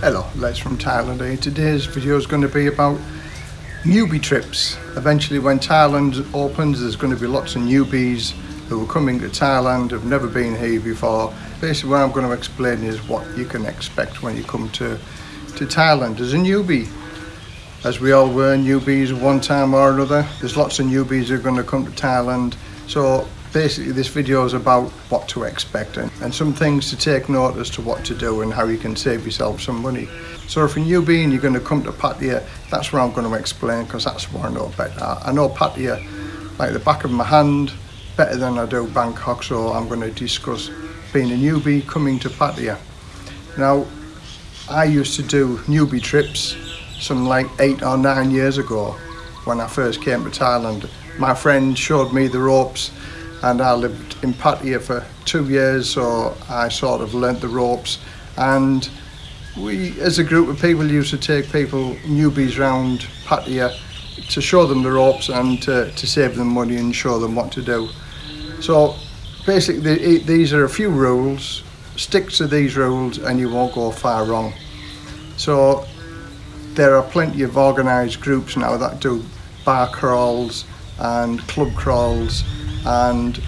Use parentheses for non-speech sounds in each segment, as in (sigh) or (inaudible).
Hello, Les from Thailand here. Today's video is going to be about newbie trips. Eventually when Thailand opens there's going to be lots of newbies who are coming to Thailand, have never been here before. Basically what I'm going to explain is what you can expect when you come to, to Thailand as a newbie. As we all were newbies one time or another, there's lots of newbies who are going to come to Thailand. So basically this video is about what to expect and, and some things to take note as to what to do and how you can save yourself some money. So if a newbie and you're going to come to Pattaya, that's where I'm going to explain because that's what I know better. I know Pattaya like the back of my hand better than I do Bangkok so I'm going to discuss being a newbie coming to Pattaya. Now I used to do newbie trips some like eight or nine years ago when I first came to Thailand. My friend showed me the ropes and I lived in Pattaya for two years so I sort of learnt the ropes. And we as a group of people used to take people newbies round Pattaya to show them the ropes and to, to save them money and show them what to do. So basically these are a few rules. Stick to these rules and you won't go far wrong. So there are plenty of organised groups now that do bar crawls and club crawls and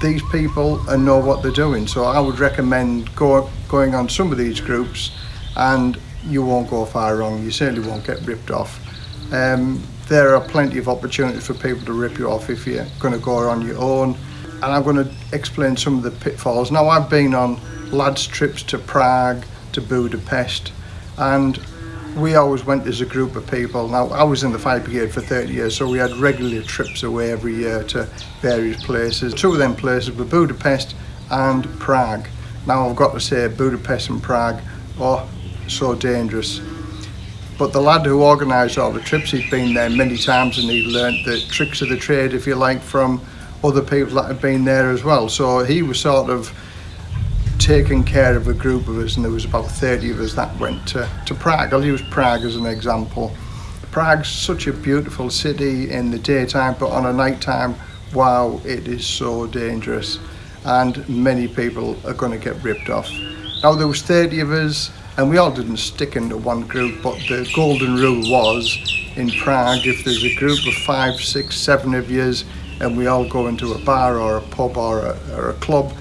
these people and know what they're doing. So I would recommend go, going on some of these groups and you won't go far wrong. You certainly won't get ripped off. Um, there are plenty of opportunities for people to rip you off if you're going to go on your own. And I'm going to explain some of the pitfalls. Now I've been on lads trips to Prague, to Budapest and we always went as a group of people. Now, I was in the fire brigade for 30 years, so we had regular trips away every year to various places. Two of them places were Budapest and Prague. Now, I've got to say, Budapest and Prague are so dangerous. But the lad who organised all the trips, he'd been there many times and he'd learnt the tricks of the trade, if you like, from other people that had been there as well. So he was sort of taking care of a group of us and there was about 30 of us that went to, to Prague. I'll use Prague as an example. Prague's such a beautiful city in the daytime but on a night time wow it is so dangerous and many people are going to get ripped off. Now there was 30 of us and we all didn't stick into one group but the golden rule was in Prague if there's a group of five, six, seven of yous and we all go into a bar or a pub or a, or a club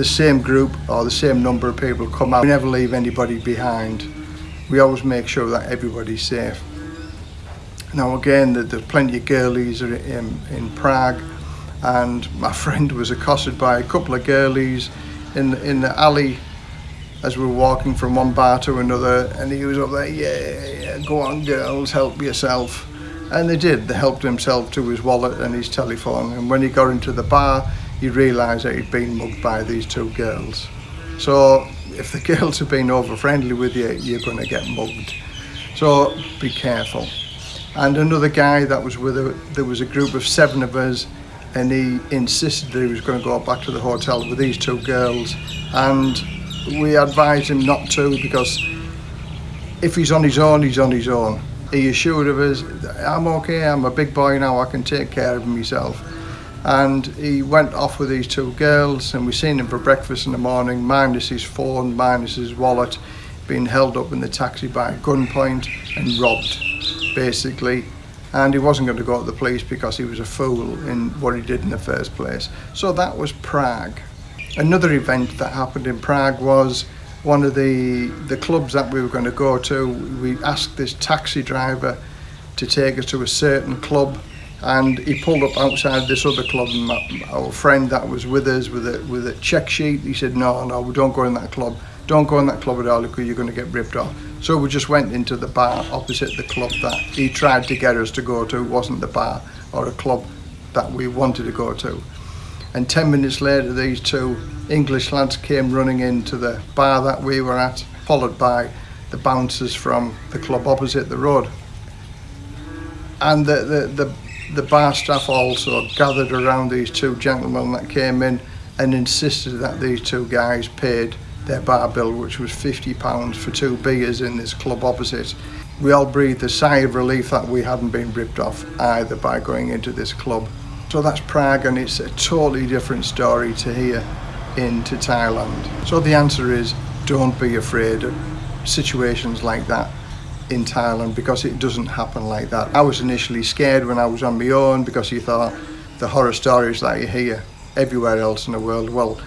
the same group or the same number of people come out. We never leave anybody behind. We always make sure that everybody's safe. Now again, there's plenty of girlies in, in Prague and my (laughs) friend was accosted by a couple of girlies in, in the alley as we were walking from one bar to another and he was up there, yeah, yeah, go on girls, help yourself. And they did, they helped himself to his wallet and his telephone and when he got into the bar he realised that he'd been mugged by these two girls. So if the (laughs) girls have been over friendly with you, you're going to get mugged. So be careful. And another guy that was with her, there was a group of seven of us and he insisted that he was going to go back to the hotel with these two girls and we advised him not to because if he's on his own, he's on his own. He assured of us, I'm okay, I'm a big boy now, I can take care of myself and he went off with these two girls and we seen him for breakfast in the morning minus his phone minus his wallet being held up in the taxi by a gunpoint and robbed basically. And he wasn't going to go to the police because he was a fool in what he did in the first place. So that was Prague. Another event that happened in Prague was one of the the clubs that we were going to go to. We asked this taxi driver to take us to a certain club and he pulled up outside this other club and my, our friend that was with us with a with a check sheet. He said no no we don't go in that club. Don't go in that club at all because you're going to get ripped off. So we just went into the bar opposite the club that he tried to get us to go to. It wasn't the bar or a club that we wanted to go to. And 10 minutes later these two English lads came running into the bar that we were at followed by the bouncers from the club opposite the road. And the, the, the the bar staff also gathered around these two gentlemen that came in and insisted that these two guys paid their bar bill which was 50 pounds for two beers in this club opposite. We all breathed a sigh of relief that we hadn't been ripped off either by going into this club. So that's Prague and it's a totally different story to here into Thailand. So the answer is don't be afraid of situations like that in Thailand because it doesn't happen like that. I was initially scared when I was on my own because you thought the horror stories that you hear everywhere else in the world. Well,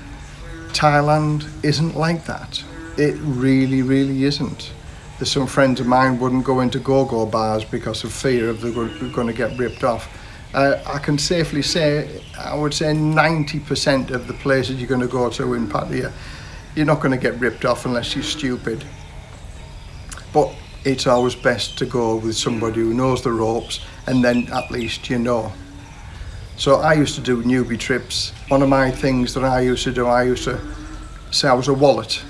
Thailand isn't like that. It really, really isn't. There's some friends of mine wouldn't go into go-go bars because of fear of they're going to get ripped off. Uh, I can safely say, I would say 90% of the places you're going to go to in Pattaya, you're not going to get ripped off unless you're stupid. But it's always best to go with somebody who knows the ropes and then at least you know. So I used to do newbie trips. One of my things that I used to do, I used to say I was a wallet,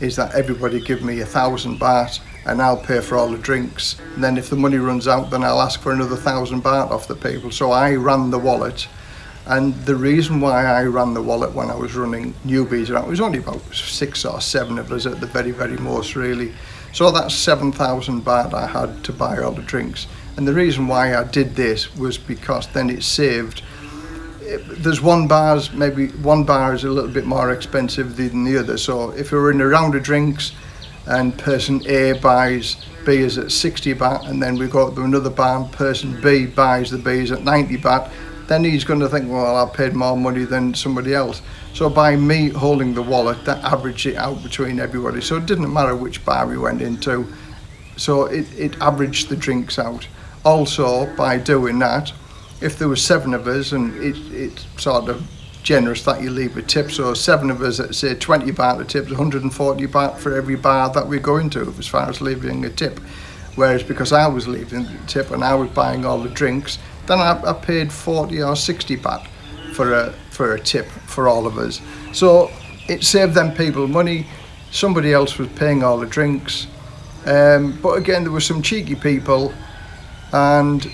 is that everybody give me a thousand baht and I'll pay for all the drinks. And then if the money runs out, then I'll ask for another thousand baht off the people. So I ran the wallet. And the reason why I ran the wallet when I was running newbies, around it was only about six or seven of us at the very, very most really. So that's 7,000 baht I had to buy all the drinks. And the reason why I did this was because then it saved there's one bar's maybe one bar is a little bit more expensive than the other so if we're in a round of drinks and person A buys B is at 60 baht and then we go to another bar and person B buys the beers at 90 baht then he's going to think well I paid more money than somebody else. So by me holding the wallet that averaged it out between everybody. So it didn't matter which bar we went into. So it, it averaged the drinks out. Also by doing that if there were seven of us and it, it's sort of generous that you leave a tip so seven of us at say 20 baht a tip 140 baht for every bar that we go into as far as leaving a tip. Whereas because I was leaving the tip and I was buying all the drinks then I, I paid 40 or 60 baht for a for a tip for all of us. So it saved them people money. Somebody else was paying all the drinks. Um, but again there were some cheeky people and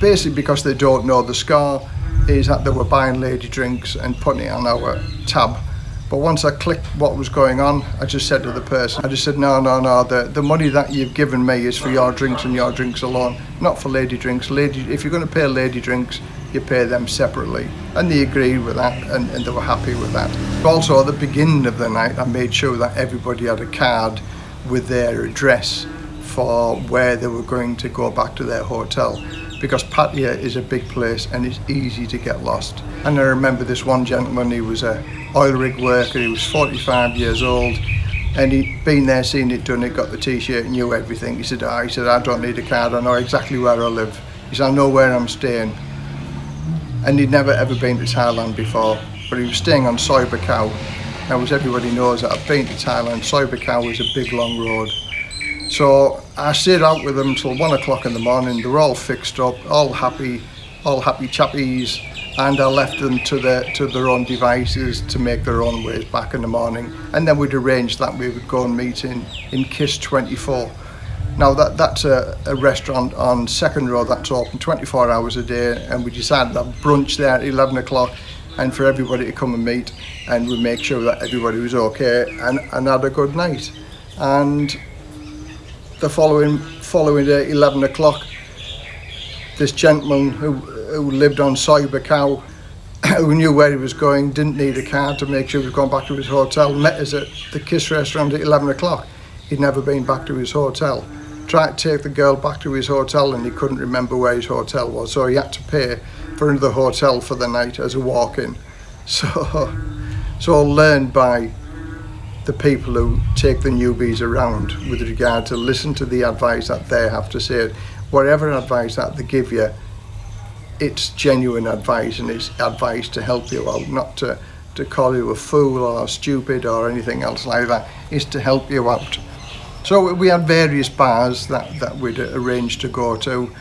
basically because they don't know the score is that they were buying lady drinks and putting it on our tab but once I clicked what was going on I just said to the person I just said no no no the, the money that you've given me is for your drinks and your drinks alone not for lady drinks. Lady if you're going to pay lady drinks you pay them separately. And they agreed with that and, and they were happy with that. Also at the beginning of the night I made sure that everybody had a card with their address for where they were going to go back to their hotel because Pattaya is a big place and it's easy to get lost. And I remember this one gentleman, he was a oil rig worker, he was 45 years old and he'd been there, seen it done, he got the t-shirt, knew everything. He said, oh, he said, I don't need a card, I know exactly where I live. He said, I know where I'm staying. And he'd never ever been to Thailand before, but he was staying on Soi Buakhao. Now, as everybody knows, that I've been to Thailand, Soi Buakhao is a big long road. So I stayed out with them till one o'clock in the morning. They were all fixed up, all happy, all happy chappies, and I left them to their to their own devices to make their own ways back in the morning. And then we'd arranged that we would go and meet in in Kiss 24. Now that that's a, a restaurant on Second Road that's open 24 hours a day, and we decided to have brunch there at 11 o'clock and for everybody to come and meet and we make sure that everybody was okay and, and had a good night and the following following day, 11 o'clock, this gentleman who, who lived on Cyber Cow, (coughs) who knew where he was going, didn't need a car to make sure he was going back to his hotel, met us at the Kiss restaurant at 11 o'clock. He'd never been back to his hotel. Tried to take the girl back to his hotel and he couldn't remember where his hotel was, so he had to pay for another hotel for the night as a walk-in. (laughs) So, so learned by the people who take the newbies around with regard to listen to the advice that they have to say. Whatever advice that they give you, it's genuine advice and it's advice to help you out, not to, to call you a fool or stupid or anything else like that. It's to help you out. So we had various bars that, that we'd arranged to go to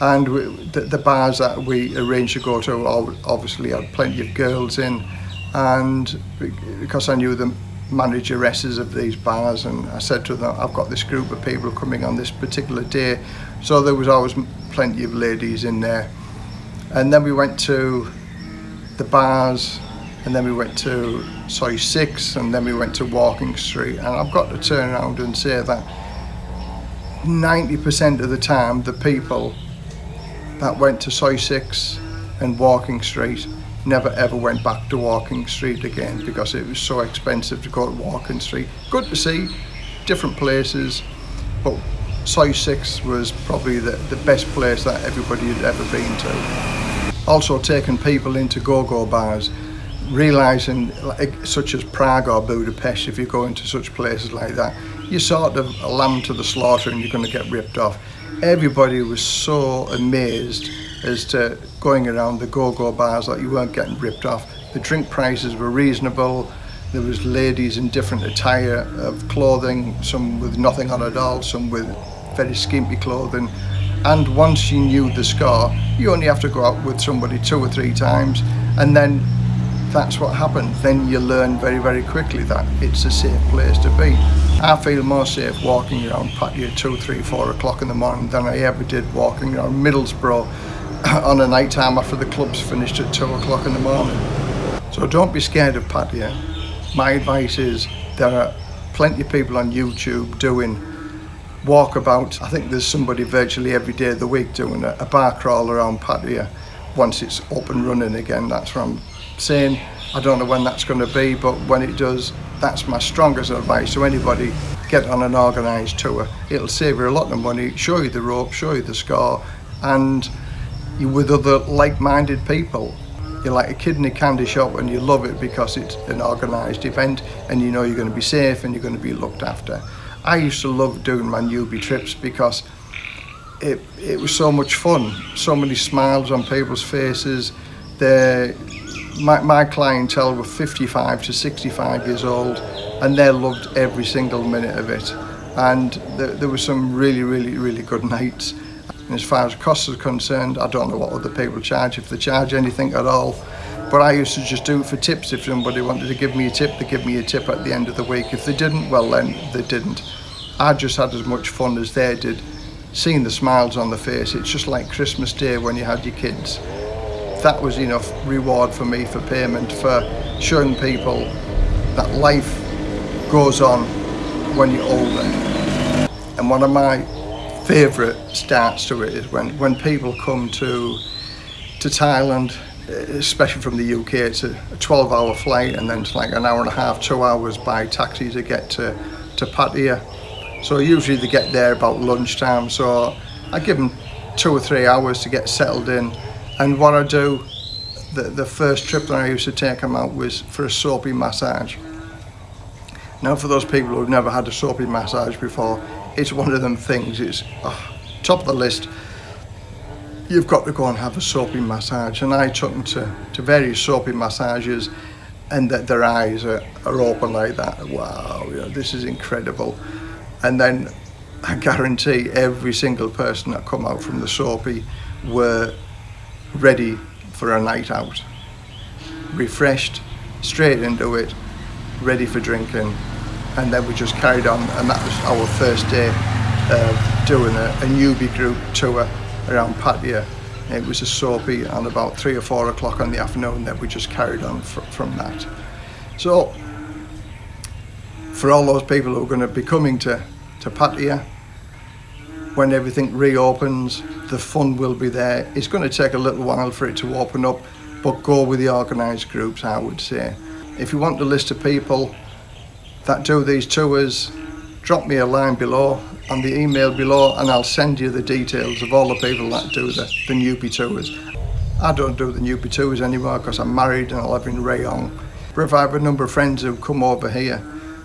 and we, the, the bars that we arranged to go to obviously had plenty of girls in and because I knew them manageresses of these bars and I said to them I've got this group of people coming on this particular day. So there was always plenty of ladies in there. And then we went to the bars and then we went to Soy 6 and then we went to Walking Street. And I've got to turn around and say that 90% of the time the people that went to Soy 6 and Walking Street never ever went back to Walking Street again because it was so expensive to go to Walking Street. Good to see different places, but Soi 6 was probably the, the best place that everybody had ever been to. Also taking people into go-go bars, realising like, such as Prague or Budapest, if you go into such places like that, you're sort of a lamb to the slaughter and you're going to get ripped off. Everybody was so amazed as to going around the go-go bars that you weren't getting ripped off. The drink prices were reasonable. There was ladies in different attire of clothing, some with nothing on at all, some with very skimpy clothing. And once you knew the score, you only have to go out with somebody two or three times and then that's what happened. Then you learn very, very quickly that it's a safe place to be. I feel more safe walking around Pattaya two, three, four o'clock in the morning than I ever did walking around Middlesbrough (coughs) on a night time after the club's finished at two o'clock in the morning. So don't be scared of Pattaya. Eh? My advice is there are plenty of people on YouTube doing walkabouts. I think there's somebody virtually every day of the week doing a, a bar crawl around Pattaya eh? once it's up and running again. That's what I'm saying I don't know when that's going to be but when it does that's my strongest advice to anybody get on an organised tour it'll save you a lot of money show you the rope show you the score and you with other like-minded people. You're like a kid in a candy shop and you love it because it's an organised event and you know you're going to be safe and you're going to be looked after. I used to love doing my newbie trips because it, it was so much fun. So many smiles on people's faces. My, my clientele were 55 to 65 years old and they loved every single minute of it. And there, there were some really really really good (laughs) nights and as far as costs are concerned I don't know what other people charge if they charge anything at all. But I used to just do it for tips. If somebody wanted to give me a tip they give me a tip at the end of the week. If they didn't well then they didn't. I just had as much fun as they did seeing the smiles on the face. It's just like Christmas Day when you had your kids. That was enough reward for me for payment for showing people that life goes on when you're older. And one of my favourite starts to it is when, when people come to to Thailand, especially from the UK, it's a 12 hour flight and then it's like an hour and a half, two hours by taxi to get to, to Pattaya. So usually they get there about lunchtime, so I give them two or three hours to get settled in and what I do, the, the first trip that I used to take them out was for a soapy massage. Now for those people who've never had a soapy massage before, it's one of them things, it's oh, top of the list. You've got to go and have a soapy massage. And I took them to, to various soapy massages and that their eyes are, are open like that. Wow, you know, this is incredible. And then I guarantee every single person that come out from the soapy were ready for a night out. Refreshed, straight into it, ready for drinking. And then we just carried on and that was our first day of doing a, a newbie group tour around Pattaya. It was a soapy and about three or four o'clock in the afternoon that we just carried on fr from that. So for all those people who are going to be coming to, to Pattaya, when everything reopens, the fun will be there. It's going to take a little while for it to open up, but go with the organised groups, I would say. If you want a list of people that do these tours, drop me a line below and the email below and I'll send you the details of all the people that do the, the newbie tours. I don't do the newbie tours anymore because I'm married and I live in Rayong. But if I have a number of friends who come over here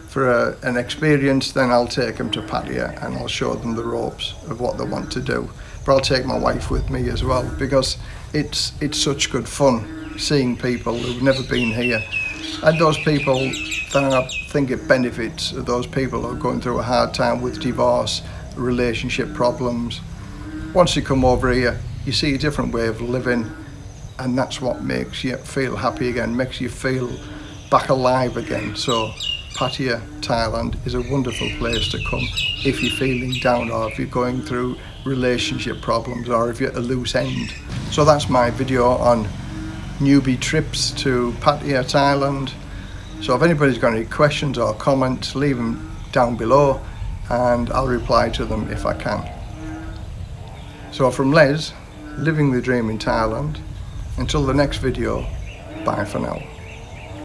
for a, an experience, then I'll take them to Pattaya and I'll show them the ropes of what they want to do. But I'll take my wife with me as well because it's, it's such good fun seeing people who've never been here And those people that I think it benefits those people who are going through a hard time with divorce, relationship problems. Once you come over here, you see a different way of living and that's what makes you feel happy again, makes you feel back alive again. So Pattaya, Thailand is a wonderful place to come if you're feeling down or if you're going through relationship problems or if you're at a loose end. So that's my video on newbie trips to Pattaya, Thailand. So if anybody's got any questions or comments, leave them down below and I'll reply to them if I can. So from Les, living the dream in Thailand, until the next video, Bye for now.